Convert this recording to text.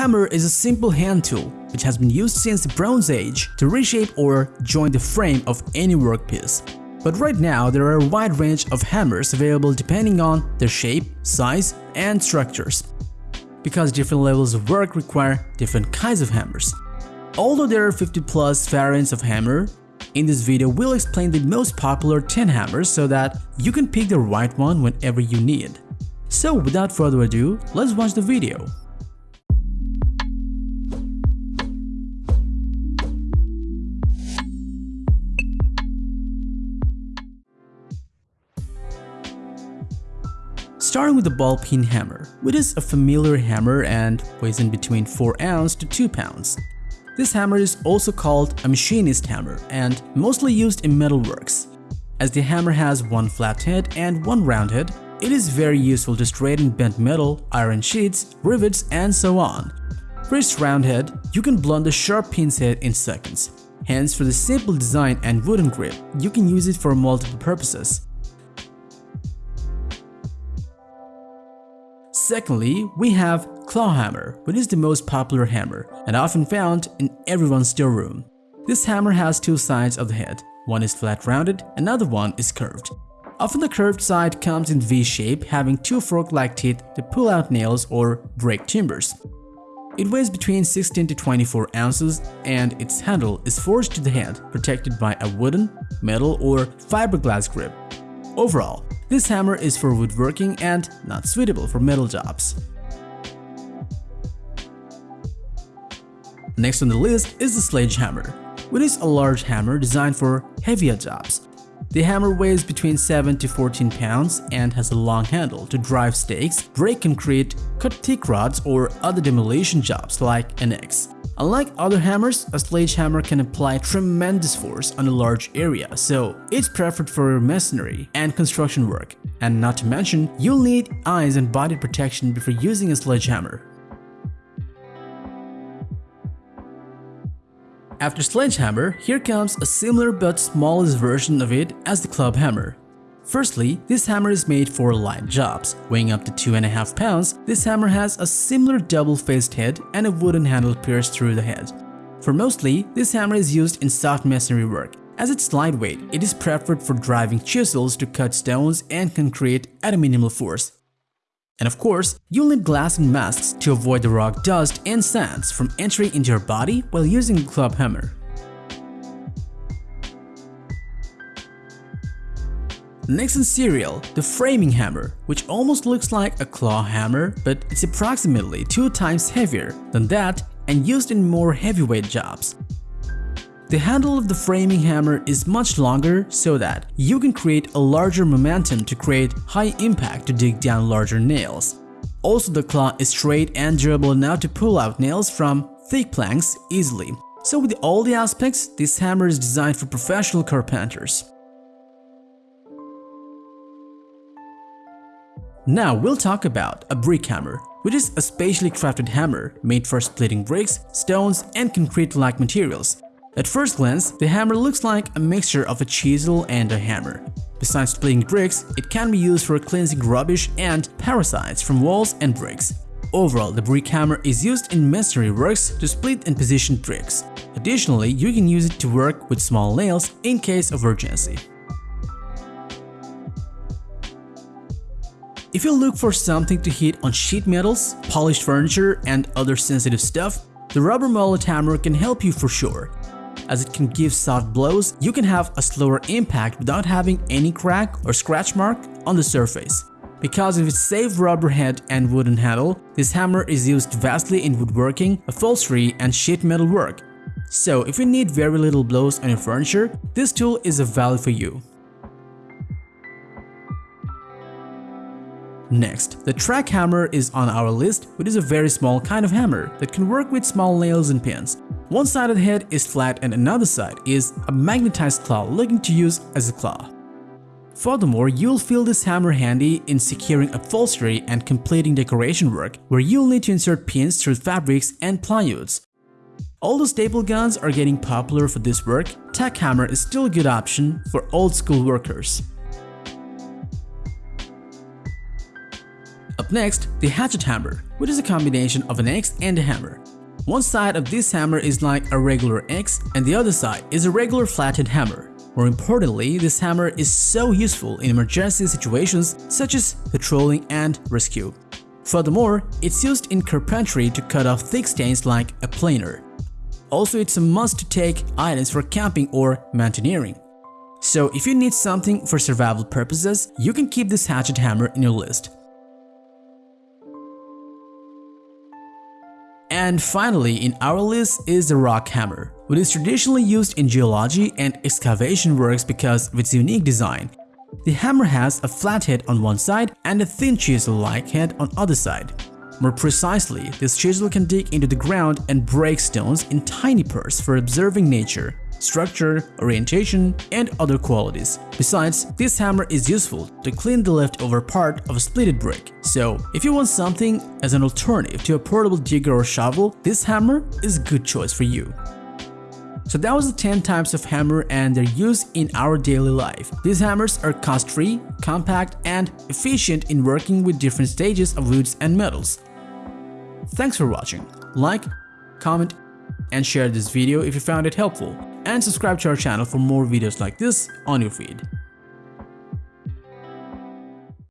hammer is a simple hand tool which has been used since the Bronze Age to reshape or join the frame of any workpiece. But right now, there are a wide range of hammers available depending on their shape, size, and structures. Because different levels of work require different kinds of hammers. Although there are 50 plus variants of hammer, in this video we'll explain the most popular 10 hammers so that you can pick the right one whenever you need. So without further ado, let's watch the video. Starting with the ball peen hammer, which is a familiar hammer and weighs in between 4 ounce to 2 pounds. This hammer is also called a machinist hammer and mostly used in metalworks. As the hammer has one flat head and one round head, it is very useful to straighten bent metal, iron sheets, rivets, and so on. For its round head, you can blunt the sharp pin's head in seconds. Hence, for the simple design and wooden grip, you can use it for multiple purposes. Secondly, we have claw hammer, which is the most popular hammer and often found in everyone's storeroom. This hammer has two sides of the head. One is flat rounded, another one is curved. Often the curved side comes in V shape having two fork-like teeth to pull out nails or break timbers. It weighs between 16 to 24 ounces and its handle is forged to the head, protected by a wooden, metal or fiberglass grip. Overall, this hammer is for woodworking and not suitable for metal jobs. Next on the list is the sledgehammer, which is a large hammer designed for heavier jobs. The hammer weighs between 7 to 14 pounds and has a long handle to drive stakes, break concrete, cut thick rods or other demolition jobs like an axe. Unlike other hammers, a sledgehammer can apply tremendous force on a large area, so it's preferred for masonry and construction work. And not to mention, you'll need eyes and body protection before using a sledgehammer. After sledgehammer, here comes a similar but smallest version of it as the club hammer. Firstly, this hammer is made for light jobs. Weighing up to 2.5 pounds, this hammer has a similar double-faced head and a wooden handle pierced through the head. For mostly, this hammer is used in soft masonry work. As it's lightweight, it is preferred for driving chisels to cut stones and concrete at a minimal force. And of course, you'll need glass and masks to avoid the rock dust and sands from entering into your body while using a club hammer. Next in serial, the framing hammer, which almost looks like a claw hammer, but it's approximately two times heavier than that and used in more heavyweight jobs. The handle of the framing hammer is much longer so that you can create a larger momentum to create high impact to dig down larger nails. Also the claw is straight and durable enough to pull out nails from thick planks easily. So with all the aspects, this hammer is designed for professional carpenters. Now we'll talk about a brick hammer, which is a specially crafted hammer made for splitting bricks, stones, and concrete-like materials. At first glance, the hammer looks like a mixture of a chisel and a hammer. Besides splitting bricks, it can be used for cleansing rubbish and parasites from walls and bricks. Overall, the brick hammer is used in masonry works to split and position bricks. Additionally, you can use it to work with small nails in case of urgency. If you look for something to hit on sheet metals, polished furniture, and other sensitive stuff, the rubber mallet hammer can help you for sure as it can give soft blows, you can have a slower impact without having any crack or scratch mark on the surface. Because of its safe rubber head and wooden handle, this hammer is used vastly in woodworking, upholstery, and sheet metal work. So if you need very little blows on your furniture, this tool is a value for you. Next, the tack hammer is on our list, which is a very small kind of hammer that can work with small nails and pins. One side of the head is flat and another side is a magnetized claw looking to use as a claw. Furthermore, you'll feel this hammer handy in securing upholstery and completing decoration work where you'll need to insert pins through fabrics and plywoods. Although staple guns are getting popular for this work, tack hammer is still a good option for old school workers. Up next, the hatchet hammer, which is a combination of an axe and a hammer. One side of this hammer is like a regular axe and the other side is a regular flathead hammer. More importantly, this hammer is so useful in emergency situations such as patrolling and rescue. Furthermore, it's used in carpentry to cut off thick stains like a planer. Also, it's a must to take items for camping or mountaineering. So if you need something for survival purposes, you can keep this hatchet hammer in your list. And finally in our list is the rock hammer, which is traditionally used in geology and excavation works because of its unique design. The hammer has a flat head on one side and a thin chisel-like head on other side. More precisely, this chisel can dig into the ground and break stones in tiny parts for observing nature, structure, orientation, and other qualities. Besides, this hammer is useful to clean the leftover part of a splitted brick. So, if you want something as an alternative to a portable digger or shovel, this hammer is a good choice for you. So that was the 10 types of hammer and their use in our daily life. These hammers are cost-free, compact, and efficient in working with different stages of woods and metals. Thanks for watching. Like, comment, and share this video if you found it helpful. And subscribe to our channel for more videos like this on your feed.